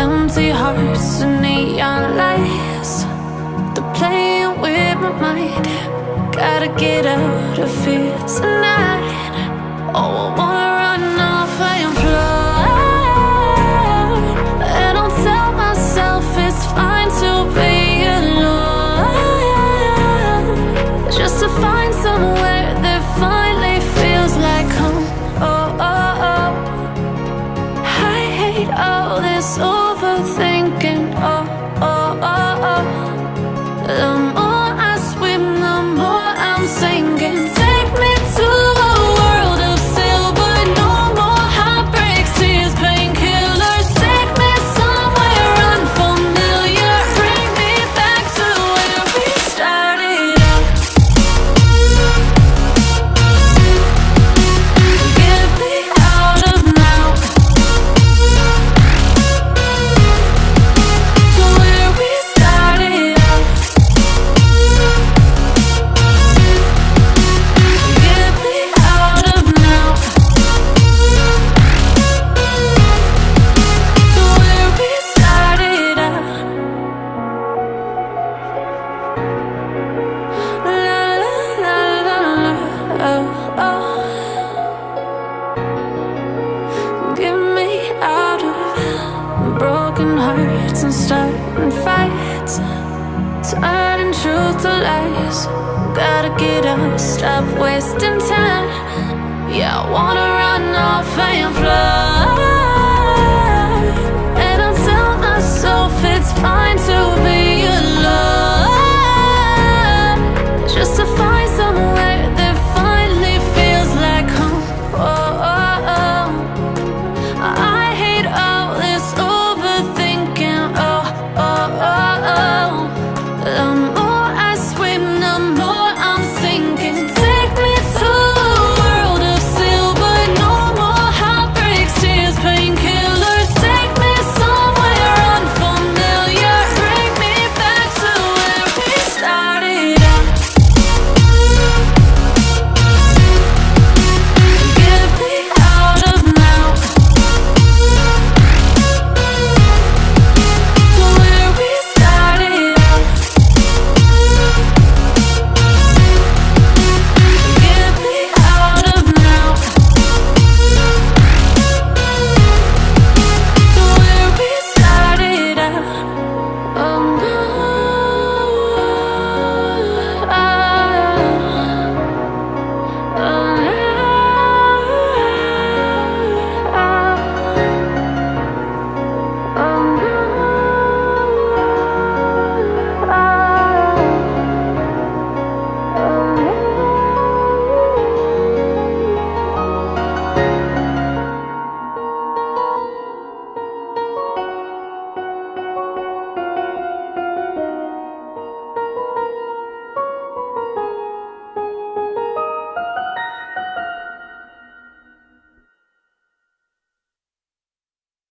empty hearts and neon lights. They're playing with my mind. Gotta get out of here tonight. Oh, I wanna all this overthinking. oh. Get me out of broken hearts and starting fights, turning truth to lies. Gotta get up, stop wasting time. Yeah, I wanna.